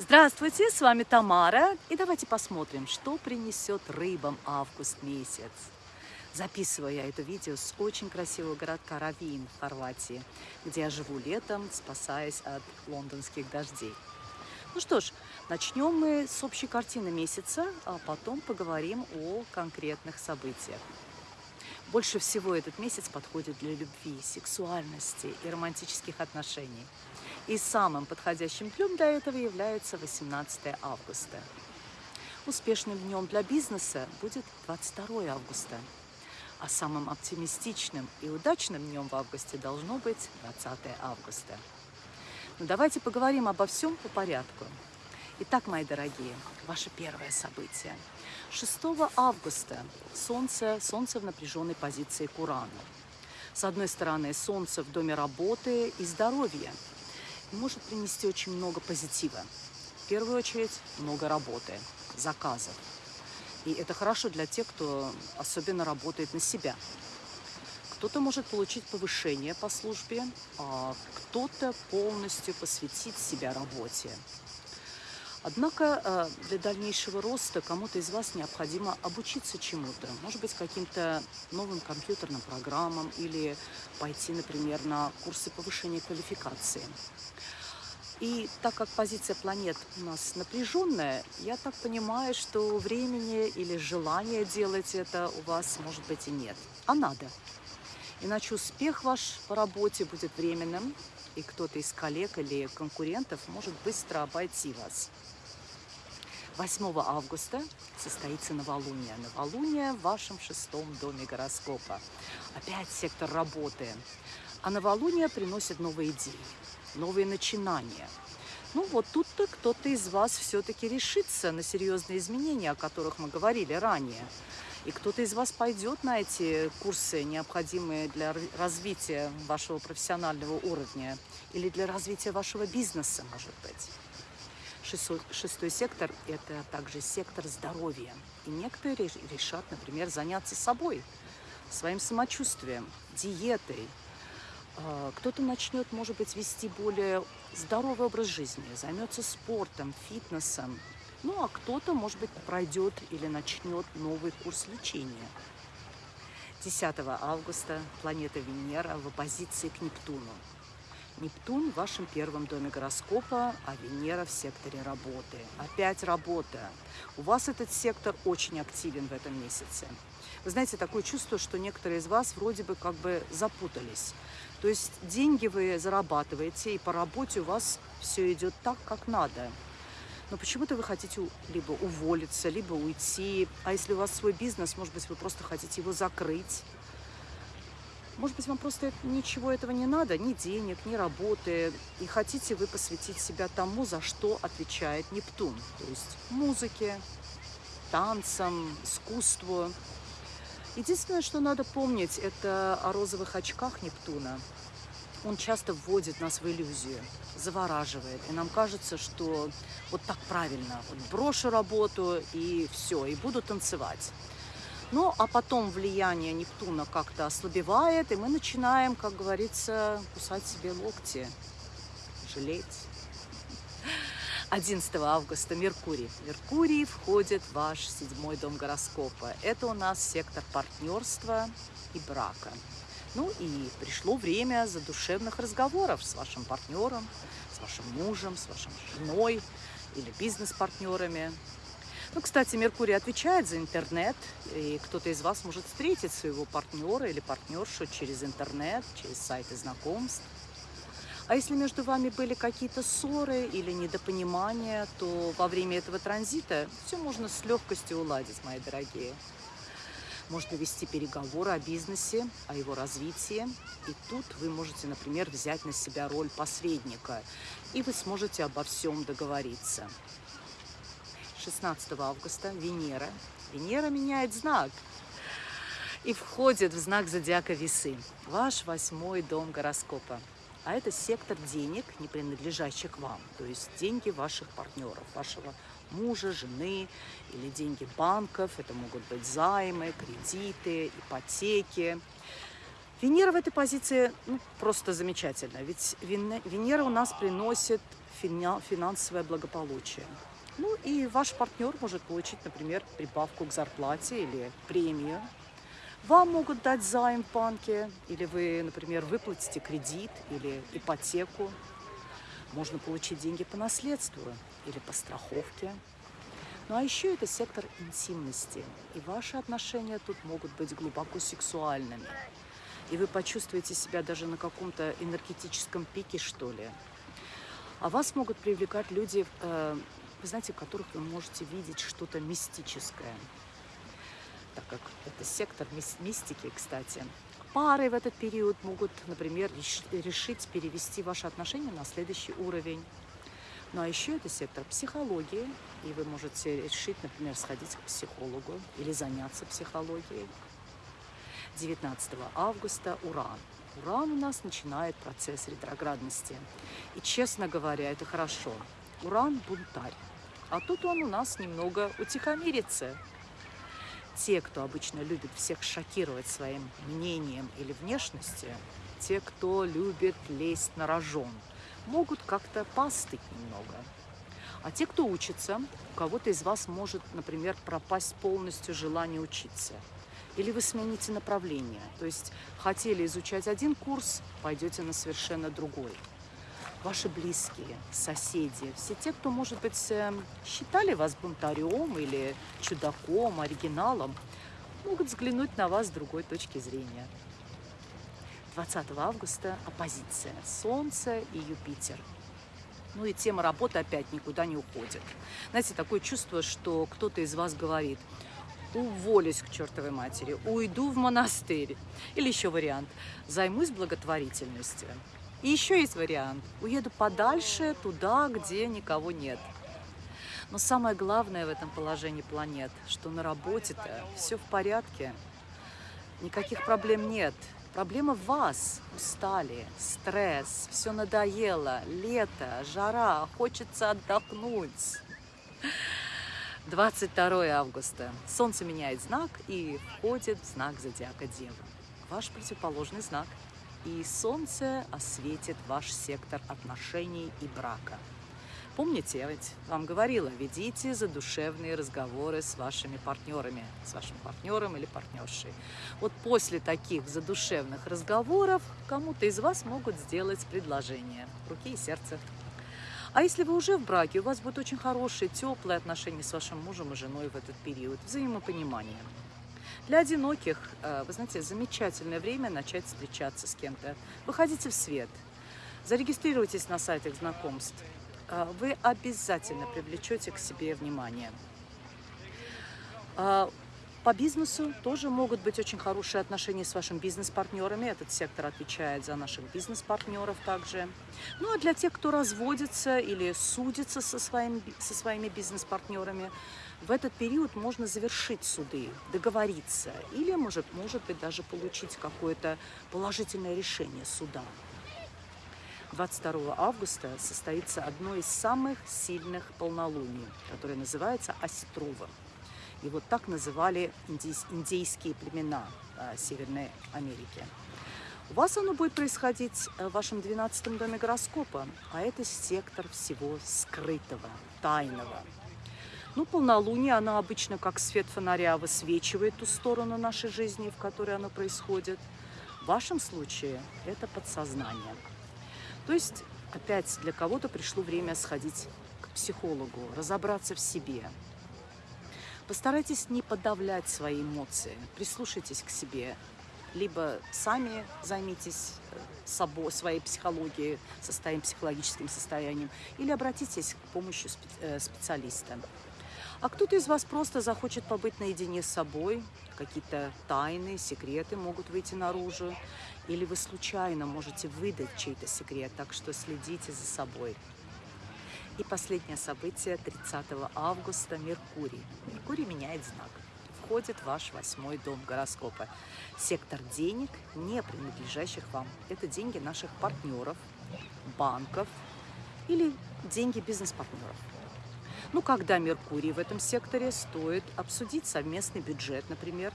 Здравствуйте, с вами Тамара. И давайте посмотрим, что принесет рыбам август месяц. Записываю я это видео с очень красивого городка Равин в Хорватии, где я живу летом, спасаясь от лондонских дождей. Ну что ж, начнем мы с общей картины месяца, а потом поговорим о конкретных событиях. Больше всего этот месяц подходит для любви, сексуальности и романтических отношений. И самым подходящим днем для этого является 18 августа. Успешным днем для бизнеса будет 22 августа. А самым оптимистичным и удачным днем в августе должно быть 20 августа. Но ну, давайте поговорим обо всем по порядку. Итак, мои дорогие, ваше первое событие. 6 августа Солнце, Солнце в напряженной позиции к Урану. С одной стороны, Солнце в доме работы и здоровья может принести очень много позитива. В первую очередь, много работы, заказов. И это хорошо для тех, кто особенно работает на себя. Кто-то может получить повышение по службе, а кто-то полностью посвятить себя работе. Однако э, для дальнейшего роста кому-то из вас необходимо обучиться чему-то, может быть, каким-то новым компьютерным программам или пойти, например, на курсы повышения квалификации. И так как позиция планет у нас напряженная, я так понимаю, что времени или желания делать это у вас, может быть, и нет. А надо. Иначе успех ваш по работе будет временным, и кто-то из коллег или конкурентов может быстро обойти вас. 8 августа состоится новолуние. Новолуние в вашем шестом доме гороскопа. Опять сектор работы. А новолуние приносит новые идеи, новые начинания. Ну вот тут-то кто-то из вас все-таки решится на серьезные изменения, о которых мы говорили ранее. И кто-то из вас пойдет на эти курсы, необходимые для развития вашего профессионального уровня или для развития вашего бизнеса, может быть. Шестой, сектор – это также сектор здоровья. И некоторые решат, например, заняться собой, своим самочувствием, диетой. А, кто-то начнет, может быть, вести более здоровый образ жизни, займется спортом, фитнесом. Ну, а кто-то, может быть, пройдет или начнет новый курс лечения. 10 августа планета Венера в оппозиции к Нептуну. Нептун в вашем первом доме гороскопа, а Венера в секторе работы. Опять работа. У вас этот сектор очень активен в этом месяце. Вы знаете, такое чувство, что некоторые из вас вроде бы как бы запутались. То есть деньги вы зарабатываете, и по работе у вас все идет так, как надо. Но почему-то вы хотите либо уволиться, либо уйти. А если у вас свой бизнес, может быть, вы просто хотите его закрыть может быть, вам просто ничего этого не надо, ни денег, ни работы, и хотите вы посвятить себя тому, за что отвечает Нептун, то есть музыке, танцам, искусству. Единственное, что надо помнить, это о розовых очках Нептуна. Он часто вводит нас в иллюзию, завораживает. И нам кажется, что вот так правильно. Вот брошу работу и все, и буду танцевать. Ну, а потом влияние Нептуна как-то ослабевает, и мы начинаем, как говорится, кусать себе локти, жалеть. 11 августа Меркурий. Меркурий входит в ваш седьмой дом гороскопа. Это у нас сектор партнерства и брака. Ну и пришло время задушевных разговоров с вашим партнером, с вашим мужем, с вашей женой или бизнес-партнерами. Ну, кстати, Меркурий отвечает за интернет, и кто-то из вас может встретить своего партнера или партнершу через интернет, через сайты знакомств. А если между вами были какие-то ссоры или недопонимания, то во время этого транзита все можно с легкостью уладить, мои дорогие. Можно вести переговоры о бизнесе, о его развитии. И тут вы можете, например, взять на себя роль посредника, и вы сможете обо всем договориться. 16 августа Венера. Венера меняет знак и входит в знак зодиака Весы, ваш восьмой дом гороскопа. А это сектор денег, не принадлежащих вам, то есть деньги ваших партнеров, вашего мужа, жены или деньги банков. Это могут быть займы, кредиты, ипотеки. Венера в этой позиции ну, просто замечательно, ведь Венера у нас приносит финансовое благополучие. Ну и ваш партнер может получить, например, прибавку к зарплате или премию. Вам могут дать займ в банке, или вы, например, выплатите кредит или ипотеку. Можно получить деньги по наследству или по страховке. Ну а еще это сектор интимности, и ваши отношения тут могут быть глубоко сексуальными. И вы почувствуете себя даже на каком-то энергетическом пике, что ли. А вас могут привлекать люди, э, вы знаете, в которых вы можете видеть что-то мистическое. Так как это сектор мистики, кстати. Пары в этот период могут, например, решить перевести ваши отношения на следующий уровень. Ну а еще это сектор психологии, и вы можете решить, например, сходить к психологу или заняться психологией. 19 августа Уран. Уран у нас начинает процесс ретроградности. И, честно говоря, это хорошо. Уран – бунтарь. А тут он у нас немного утихомирится. Те, кто обычно любит всех шокировать своим мнением или внешностью, те, кто любит лезть на рожон, могут как-то постыть немного. А те, кто учится, у кого-то из вас может, например, пропасть полностью желание учиться – или вы смените направление. То есть хотели изучать один курс, пойдете на совершенно другой. Ваши близкие, соседи, все те, кто, может быть, эм, считали вас бунтарем или чудаком, оригиналом, могут взглянуть на вас с другой точки зрения. 20 августа оппозиция Солнце и Юпитер. Ну и тема работы опять никуда не уходит. Знаете, такое чувство, что кто-то из вас говорит – уволюсь к чертовой матери, уйду в монастырь. Или еще вариант, займусь благотворительностью. И еще есть вариант, уеду подальше, туда, где никого нет. Но самое главное в этом положении планет, что на работе-то все в порядке, никаких проблем нет. Проблема в вас. Устали, стресс, все надоело, лето, жара, хочется отдохнуть. 22 августа. Солнце меняет знак и входит в знак зодиака Дева. Ваш противоположный знак. И Солнце осветит ваш сектор отношений и брака. Помните, я ведь вам говорила, ведите задушевные разговоры с вашими партнерами, с вашим партнером или партнершей. Вот после таких задушевных разговоров кому-то из вас могут сделать предложение руки и сердца. А если вы уже в браке, у вас будет очень хорошие, теплые отношения с вашим мужем и женой в этот период, взаимопонимание. Для одиноких, э, вы знаете, замечательное время начать встречаться с кем-то. Выходите в свет, зарегистрируйтесь на сайтах знакомств. Э, вы обязательно привлечете к себе внимание. Э, по бизнесу тоже могут быть очень хорошие отношения с вашими бизнес-партнерами. Этот сектор отвечает за наших бизнес-партнеров также. Ну а для тех, кто разводится или судится со своими, со своими бизнес-партнерами, в этот период можно завершить суды, договориться или, может, может быть, даже получить какое-то положительное решение суда. 22 августа состоится одно из самых сильных полнолуний, которое называется Осетровым. И вот так называли индейские племена а, Северной Америки. У вас оно будет происходить э, в вашем 12 доме гороскопа, а это сектор всего скрытого, тайного. Ну, полнолуние, оно обычно как свет фонаря высвечивает ту сторону нашей жизни, в которой оно происходит. В вашем случае это подсознание. То есть, опять для кого-то пришло время сходить к психологу, разобраться в себе, Постарайтесь не подавлять свои эмоции, прислушайтесь к себе, либо сами займитесь э, собой, своей психологией, состоянием, психологическим состоянием, или обратитесь к помощи э, специалиста. А кто-то из вас просто захочет побыть наедине с собой, какие-то тайны, секреты могут выйти наружу, или вы случайно можете выдать чей-то секрет, так что следите за собой. И последнее событие 30 августа – Меркурий. Меркурий меняет знак. Входит ваш восьмой дом гороскопа. Сектор денег, не принадлежащих вам. Это деньги наших партнеров, банков или деньги бизнес-партнеров. Ну, когда Меркурий в этом секторе, стоит обсудить совместный бюджет, например.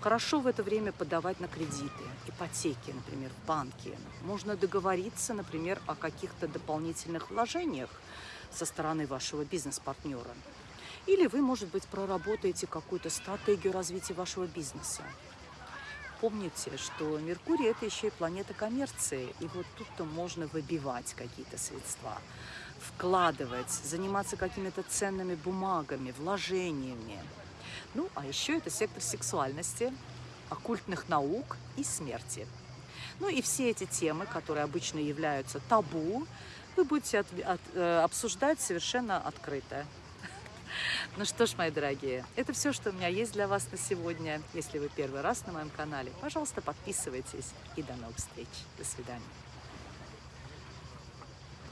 Хорошо в это время подавать на кредиты, ипотеки, например, в банке. Можно договориться, например, о каких-то дополнительных вложениях со стороны вашего бизнес-партнера. Или вы, может быть, проработаете какую-то стратегию развития вашего бизнеса. Помните, что Меркурий – это еще и планета коммерции, и вот тут-то можно выбивать какие-то средства, вкладывать, заниматься какими-то ценными бумагами, вложениями. Ну, а еще это сектор сексуальности, оккультных наук и смерти. Ну и все эти темы, которые обычно являются табу, вы будете от, от, э, обсуждать совершенно открыто. Ну что ж, мои дорогие, это все, что у меня есть для вас на сегодня. Если вы первый раз на моем канале, пожалуйста, подписывайтесь. И до новых встреч. До свидания.